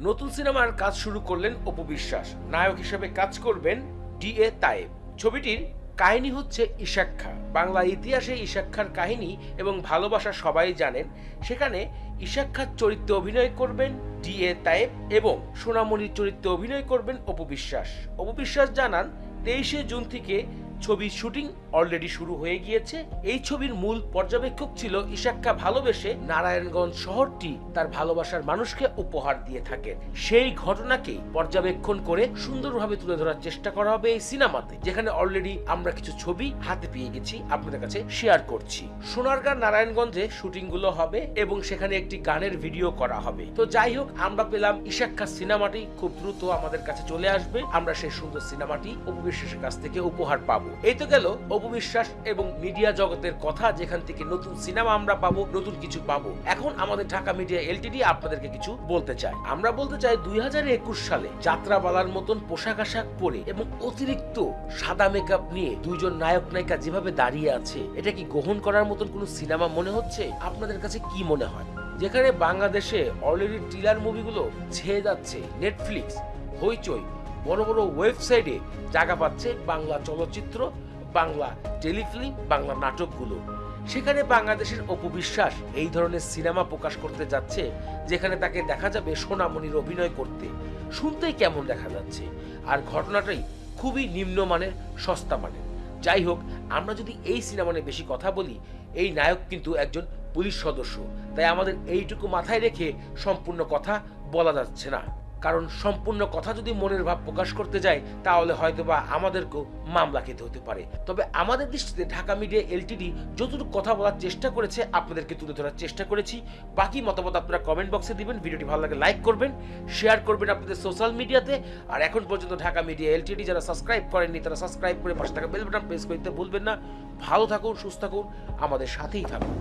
নতুন সিনেমার কাজ শুরু করলেন অপু বিশ্বাস। নায়ক হিসেবে কাজ করবেন ডি এ তায়েব। ছবিটির কাহিনী হচ্ছে ঈশাক্ষা বাংলা ইতিহাসে ঈশাক্ষার কাহিনী এবং ভালোবাসা সবাই জানেন। সেখানে ঈশাক্ষার চরিত্রে অভিনয় করবেন ডি এ তায়েব এবং সোনামণির চরিত্রে অভিনয় করবেন অপু বিশ্বাস। অপু বিশ্বাস জানান, তেইশে জুন থেকে ছবির শুটিং অলরেডি শুরু হয়ে গিয়েছে। এই ছবির মূল পর্যবেক্ষক ছিল ঈশাক্কা ভালোবেসে নারায়ণগঞ্জ শহরটি তার ভালোবাসার মানুষকে উপহার দিয়ে থাকে। সেই ঘটনাকে পর্যবেক্ষণ করে সুন্দরভাবে তুলে ধরার চেষ্টা করা হবে এই সিনেমাতে, যেখানে অলরেডি আমরা কিছু ছবি হাতে পেয়ে গেছি, আপনাদের কাছে শেয়ার করছি। সোনারগাঁ নারায়ণগঞ্জে শুটিংগুলো হবে এবং সেখানে একটি গানের ভিডিও করা হবে। তো যাই হোক, আমরা পেলাম ঈশাক্ষা সিনেমাটি, খুব দ্রুত আমাদের কাছে চলে আসবে। আমরা সেই সুন্দর সিনেমাটি উপবিশ্বাসের কাছ থেকে উপহার পাবো। এই তো গেল অপবিশ্বাস এবং মিডিয়া জগতের কথা, যেখান থেকে নতুন সিনেমা আমরা পাবো, নতুন কিছু পাবো। এখন আমাদের ঢাকা মিডিয়া এলটিডি আপনাদেরকে কিছু বলতে চাই আমরা বলতে চাই দুই হাজার একুশ সালে যাত্রাপালার মতন পোশাক আশাক পরে এবং অতিরিক্ত সাদা মেকআপ নিয়ে দুইজন নায়ক নায়িকা যেভাবে দাঁড়িয়ে আছে, এটা কি গ্রহণ করার মতন কোনো সিনেমা মনে হচ্ছে? আপনাদের কাছে কি মনে হয়? যেখানে বাংলাদেশে অলরেডি ট্রিলার মুভিগুলো ছেয়ে যাচ্ছে নেটফ্লিক্স হইচই বড় বড় ওয়েবসাইটে জায়গা পাচ্ছে বাংলা চলচ্চিত্র, বাংলা টেলিফিল্ম, বাংলা নাটকগুলো। সেখানে বাংলাদেশের অপবিশ্বাস এই ধরনের সিনেমা প্রকাশ করতে যাচ্ছে, যেখানে তাকে দেখা যাবে সোনামণির অভিনয় করতে। শুনতেই কেমন দেখা যাচ্ছে। আর ঘটনাটাই খুবই নিম্নমানের, সস্তা মানের। যাই হোক, আমরা যদি এই সিনেমা নিয়ে বেশি কথা বলি, এই নায়ক কিন্তু একজন পুলিশ সদস্য। তাই আমাদের এইটুকু মাথায় রেখে সম্পূর্ণ কথা বলা যাচ্ছে না। কারণ সম্পূর্ণ কথা যদি মনের ভাব প্রকাশ করতে যায়, তাহলে হয়তোবা আমাদেরকেও মামলা খেতে হতে পারে। তবে আমাদের দৃষ্টিতে ঢাকা মিডিয়া এলটিডি যতটুকু কথা বলার চেষ্টা করেছে, আপনাদেরকে তুলে ধরার চেষ্টা করেছি। বাকি মতামত আপনারা কমেন্ট বক্সে দিবেন, ভিডিওটি ভালো লাগে লাইক করবেন শেয়ার করবেন আপনাদের সোশ্যাল মিডিয়াতে আর এখন পর্যন্ত ঢাকা মিডিয়া এলটিডি যারা সাবস্ক্রাইব করেননি, তারা সাবস্ক্রাইব করে পাশে থাকা বেল বাটন প্রেস করতে ভুলবেন না। ভালো থাকুন, সুস্থ থাকুন, আমাদের সাথেই থাকুন।